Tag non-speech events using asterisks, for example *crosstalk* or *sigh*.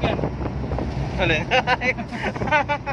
Hanap. Alin? *laughs*